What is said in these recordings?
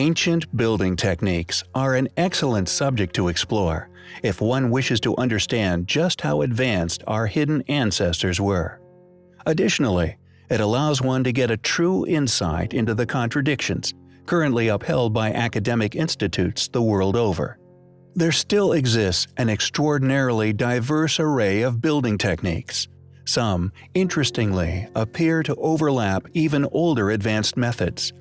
Ancient building techniques are an excellent subject to explore if one wishes to understand just how advanced our hidden ancestors were. Additionally, it allows one to get a true insight into the contradictions currently upheld by academic institutes the world over. There still exists an extraordinarily diverse array of building techniques. Some, interestingly, appear to overlap even older advanced methods.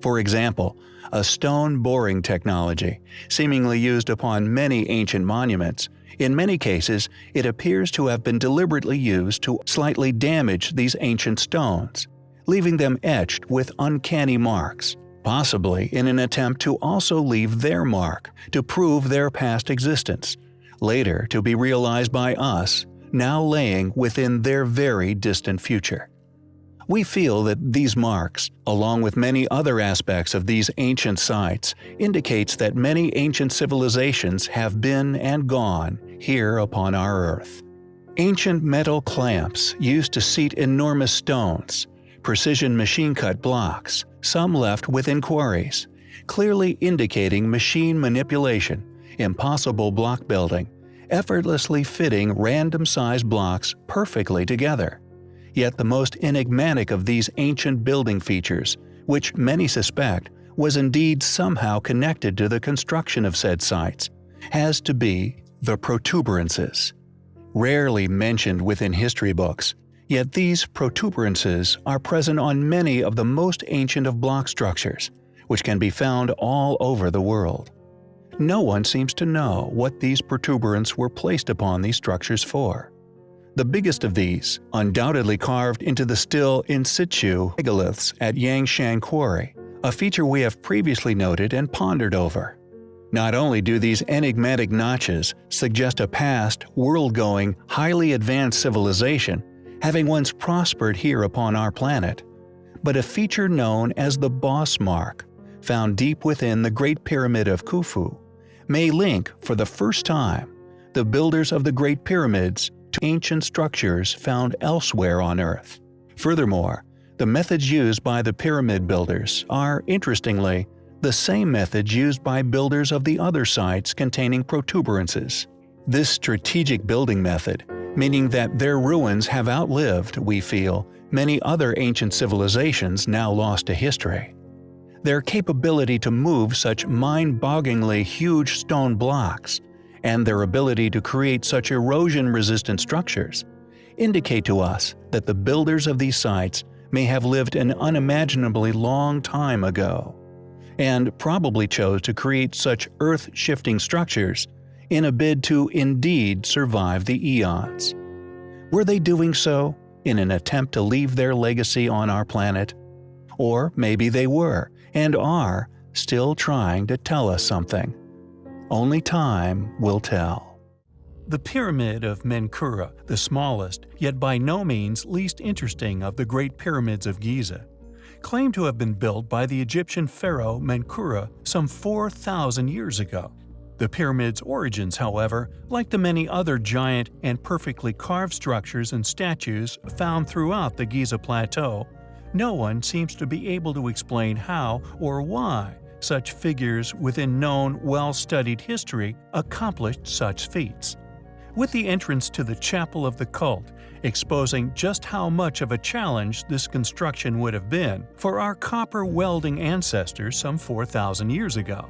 For example, a stone boring technology, seemingly used upon many ancient monuments, in many cases it appears to have been deliberately used to slightly damage these ancient stones, leaving them etched with uncanny marks, possibly in an attempt to also leave their mark to prove their past existence, later to be realized by us, now laying within their very distant future. We feel that these marks, along with many other aspects of these ancient sites, indicates that many ancient civilizations have been and gone here upon our Earth. Ancient metal clamps used to seat enormous stones, precision machine-cut blocks, some left within quarries, clearly indicating machine manipulation, impossible block building, effortlessly fitting random-sized blocks perfectly together. Yet the most enigmatic of these ancient building features, which many suspect was indeed somehow connected to the construction of said sites, has to be the protuberances. Rarely mentioned within history books, yet these protuberances are present on many of the most ancient of block structures, which can be found all over the world. No one seems to know what these protuberants were placed upon these structures for. The biggest of these, undoubtedly carved into the still in situ megaliths at Yangshan Quarry, a feature we have previously noted and pondered over. Not only do these enigmatic notches suggest a past, world-going, highly advanced civilization, having once prospered here upon our planet, but a feature known as the Boss Mark, found deep within the Great Pyramid of Khufu, may link, for the first time, the builders of the Great Pyramids to ancient structures found elsewhere on Earth. Furthermore, the methods used by the pyramid builders are, interestingly, the same methods used by builders of the other sites containing protuberances. This strategic building method, meaning that their ruins have outlived, we feel, many other ancient civilizations now lost to history. Their capability to move such mind-bogglingly huge stone blocks and their ability to create such erosion-resistant structures indicate to us that the builders of these sites may have lived an unimaginably long time ago, and probably chose to create such earth-shifting structures in a bid to indeed survive the eons. Were they doing so in an attempt to leave their legacy on our planet? Or maybe they were, and are, still trying to tell us something. Only time will tell. The Pyramid of Menkaure, the smallest, yet by no means least interesting of the Great Pyramids of Giza, claimed to have been built by the Egyptian pharaoh Menkaure some 4,000 years ago. The pyramid's origins, however, like the many other giant and perfectly carved structures and statues found throughout the Giza Plateau, no one seems to be able to explain how or why such figures within known, well-studied history accomplished such feats. With the entrance to the Chapel of the Cult exposing just how much of a challenge this construction would have been for our copper welding ancestors some 4,000 years ago.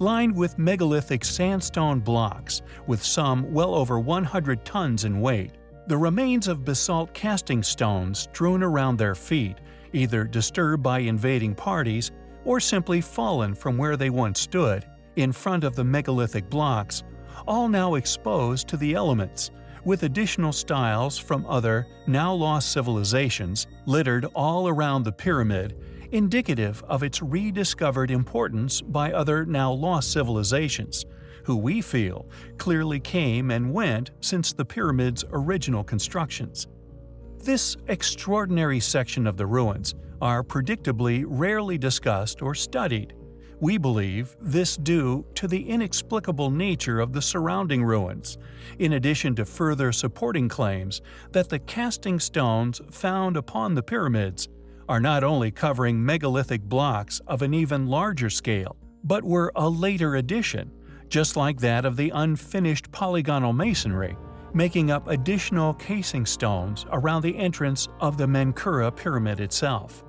Lined with megalithic sandstone blocks, with some well over 100 tons in weight, the remains of basalt casing stones strewn around their feet, either disturbed by invading parties or simply fallen from where they once stood, in front of the megalithic blocks, all now exposed to the elements, with additional styles from other, now lost civilizations littered all around the pyramid, indicative of its rediscovered importance by other now lost civilizations, who we feel clearly came and went since the pyramid's original constructions. This extraordinary section of the ruins are predictably rarely discussed or studied. We believe this due to the inexplicable nature of the surrounding ruins, in addition to further supporting claims that the casing stones found upon the pyramids are not only covering megalithic blocks of an even larger scale, but were a later addition, just like that of the unfinished polygonal masonry, making up additional casing stones around the entrance of the Menkaure pyramid itself.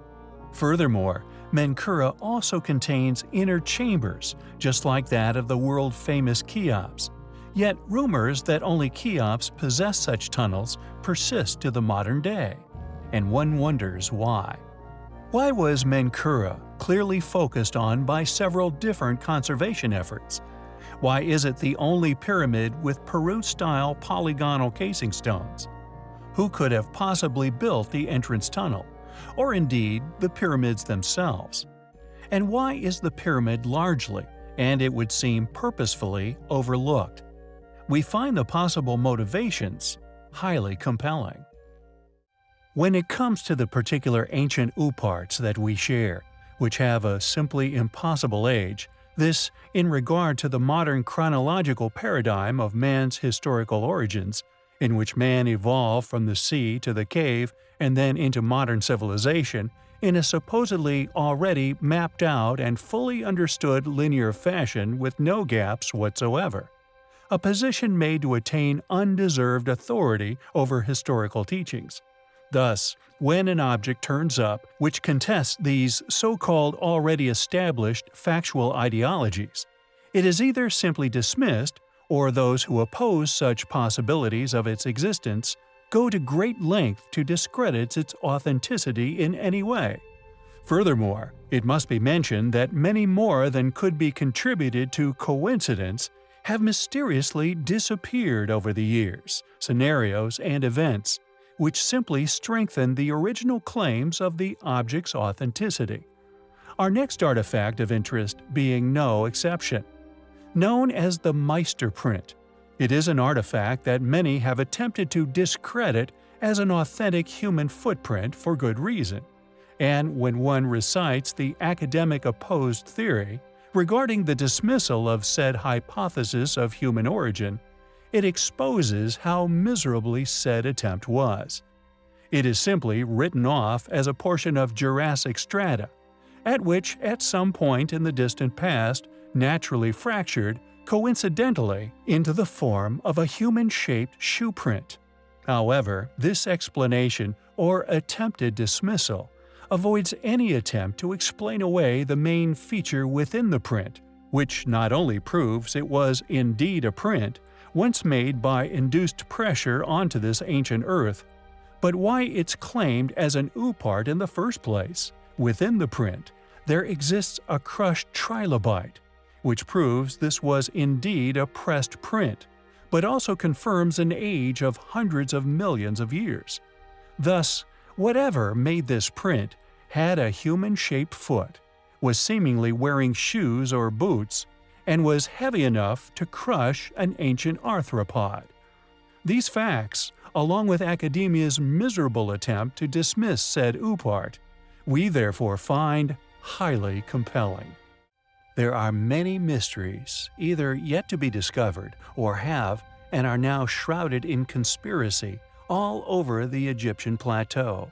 Furthermore, Menkaure also contains inner chambers, just like that of the world-famous Cheops. Yet rumors that only Cheops possess such tunnels persist to the modern day, and one wonders why. Why was Menkaure clearly focused on by several different conservation efforts? Why is it the only pyramid with Peru-style polygonal casing stones? Who could have possibly built the entrance tunnel? or indeed the pyramids themselves. And why is the pyramid largely, and it would seem purposefully, overlooked? We find the possible motivations highly compelling. When it comes to the particular ancient ooparts that we share, which have a simply impossible age, this, in regard to the modern chronological paradigm of man's historical origins, in which man evolved from the sea to the cave and then into modern civilization, in a supposedly already mapped out and fully understood linear fashion with no gaps whatsoever. A position made to attain undeserved authority over historical teachings. Thus, when an object turns up which contests these so-called already established factual ideologies, it is either simply dismissed or those who oppose such possibilities of its existence go to great length to discredit its authenticity in any way. Furthermore, it must be mentioned that many more than could be contributed to coincidence have mysteriously disappeared over the years, scenarios, and events, which simply strengthen the original claims of the object's authenticity. Our next artifact of interest being no exception known as the Meister print. It is an artifact that many have attempted to discredit as an authentic human footprint for good reason. And when one recites the academic opposed theory regarding the dismissal of said hypothesis of human origin, it exposes how miserably said attempt was. It is simply written off as a portion of Jurassic strata, at which at some point in the distant past naturally fractured, coincidentally, into the form of a human-shaped shoe print. However, this explanation, or attempted dismissal, avoids any attempt to explain away the main feature within the print, which not only proves it was indeed a print, once made by induced pressure onto this ancient earth, but why it's claimed as an oopart in the first place. Within the print, there exists a crushed trilobite, which proves this was indeed a pressed print, but also confirms an age of hundreds of millions of years. Thus, whatever made this print had a human-shaped foot, was seemingly wearing shoes or boots, and was heavy enough to crush an ancient arthropod. These facts, along with academia's miserable attempt to dismiss said oopart, we therefore find highly compelling. There are many mysteries, either yet to be discovered or have and are now shrouded in conspiracy all over the Egyptian plateau.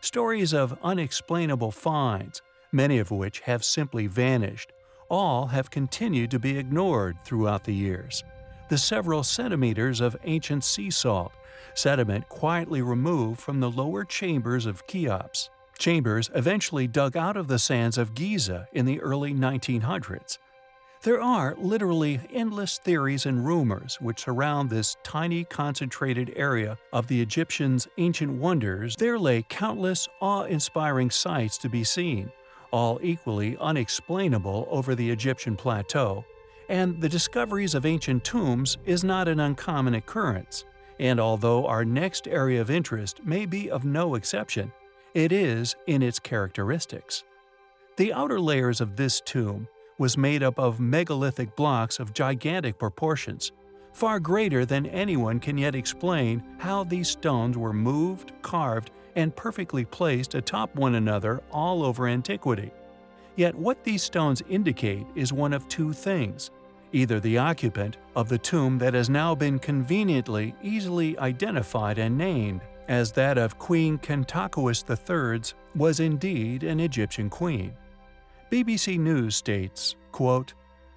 Stories of unexplainable finds, many of which have simply vanished, all have continued to be ignored throughout the years. The several centimeters of ancient sea salt, sediment quietly removed from the lower chambers of Cheops, chambers eventually dug out of the sands of Giza in the early 1900s. There are literally endless theories and rumors which surround this tiny concentrated area of the Egyptians' ancient wonders. There lay countless awe-inspiring sights to be seen, all equally unexplainable over the Egyptian plateau, and the discoveries of ancient tombs is not an uncommon occurrence. And although our next area of interest may be of no exception, it is in its characteristics. The outer layers of this tomb was made up of megalithic blocks of gigantic proportions, far greater than anyone can yet explain how these stones were moved, carved, and perfectly placed atop one another all over antiquity. Yet what these stones indicate is one of two things. Either the occupant of the tomb that has now been conveniently easily identified and named, as that of Queen Khentkaus III's was indeed an Egyptian queen. BBC News states, quote,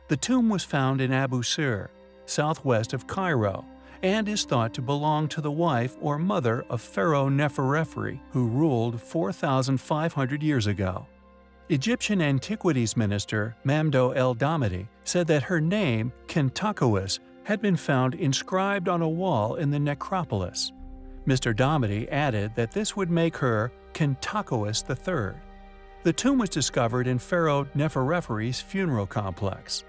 The tomb was found in Abu Sir, southwest of Cairo, and is thought to belong to the wife or mother of Pharaoh Neferefre, who ruled 4,500 years ago. Egyptian Antiquities Minister Mamdouh El Damati said that her name, Khentkaus, had been found inscribed on a wall in the necropolis. Mr. Damati added that this would make her Khentkaus III. The tomb was discovered in Pharaoh Neferefre's funeral complex.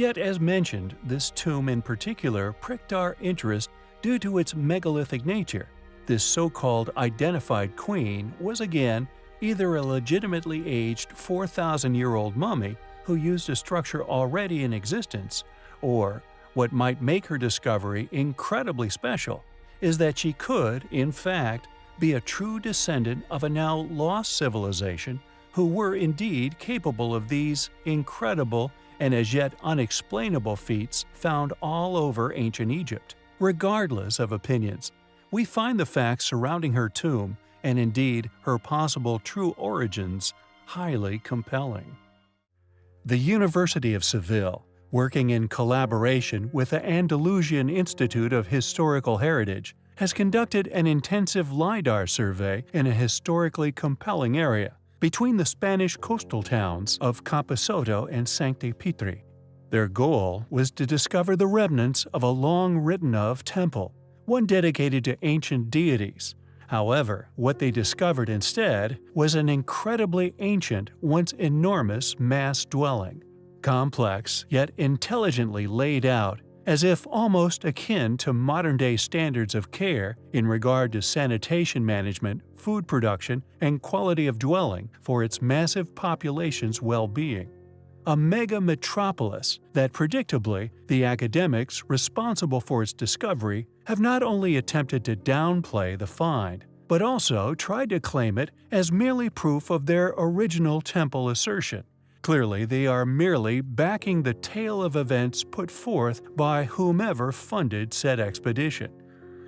Yet, as mentioned, this tomb in particular pricked our interest due to its megalithic nature. This so-called identified queen was again either a legitimately aged 4,000-year-old mummy who used a structure already in existence, or what might make her discovery incredibly special is that she could, in fact, be a true descendant of a now lost civilization who were indeed capable of these incredible and as yet unexplainable feats found all over ancient Egypt. Regardless of opinions, we find the facts surrounding her tomb, and indeed her possible true origins, highly compelling. The University of Seville working in collaboration with the Andalusian Institute of Historical Heritage, has conducted an intensive LIDAR survey in a historically compelling area between the Spanish coastal towns of Camposoto and Sancti Petri. Their goal was to discover the remnants of a long written of temple, one dedicated to ancient deities. However, what they discovered instead was an incredibly ancient, once enormous mass dwelling complex yet intelligently laid out, as if almost akin to modern-day standards of care in regard to sanitation management, food production, and quality of dwelling for its massive population's well-being. A mega metropolis that predictably the academics responsible for its discovery have not only attempted to downplay the find, but also tried to claim it as merely proof of their original temple assertion. Clearly, they are merely backing the tale of events put forth by whomever funded said expedition.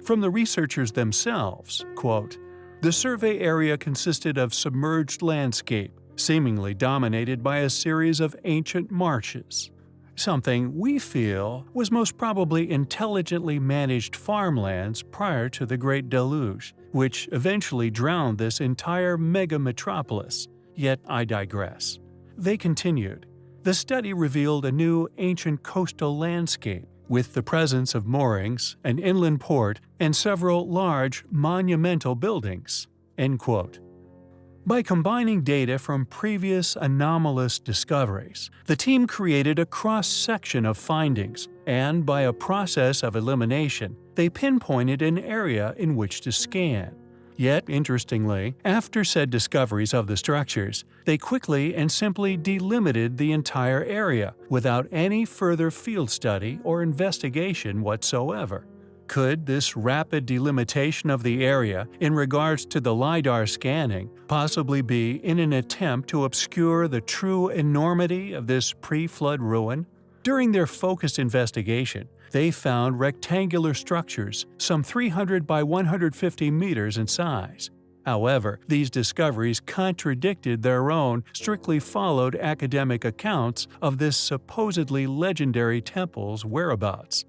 From the researchers themselves, quote, the survey area consisted of submerged landscape, seemingly dominated by a series of ancient marshes. Something we feel was most probably intelligently managed farmlands prior to the Great Deluge, which eventually drowned this entire mega metropolis. Yet I digress. They continued. The study revealed a new ancient coastal landscape with the presence of moorings, an inland port, and several large, monumental buildings." By combining data from previous anomalous discoveries, the team created a cross-section of findings, and by a process of elimination, they pinpointed an area in which to scan. Yet, interestingly, after said discoveries of the structures, they quickly and simply delimited the entire area without any further field study or investigation whatsoever. Could this rapid delimitation of the area in regards to the LiDAR scanning possibly be in an attempt to obscure the true enormity of this pre-flood ruin? During their focused investigation, they found rectangular structures, some 300 by 150 meters in size. However, these discoveries contradicted their own strictly followed academic accounts of this supposedly legendary temple's whereabouts.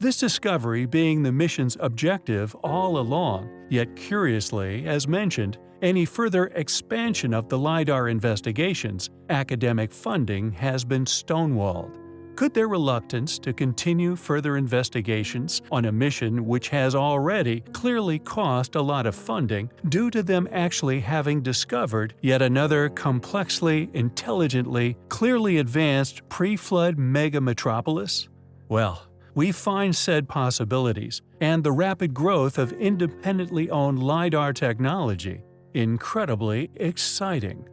This discovery being the mission's objective all along, yet curiously, as mentioned, any further expansion of the LiDAR investigations, academic funding has been stonewalled. Could their reluctance to continue further investigations on a mission which has already clearly cost a lot of funding due to them actually having discovered yet another complexly, intelligently, clearly advanced pre-flood mega metropolis? Well, we find said possibilities and the rapid growth of independently owned LiDAR technology incredibly exciting.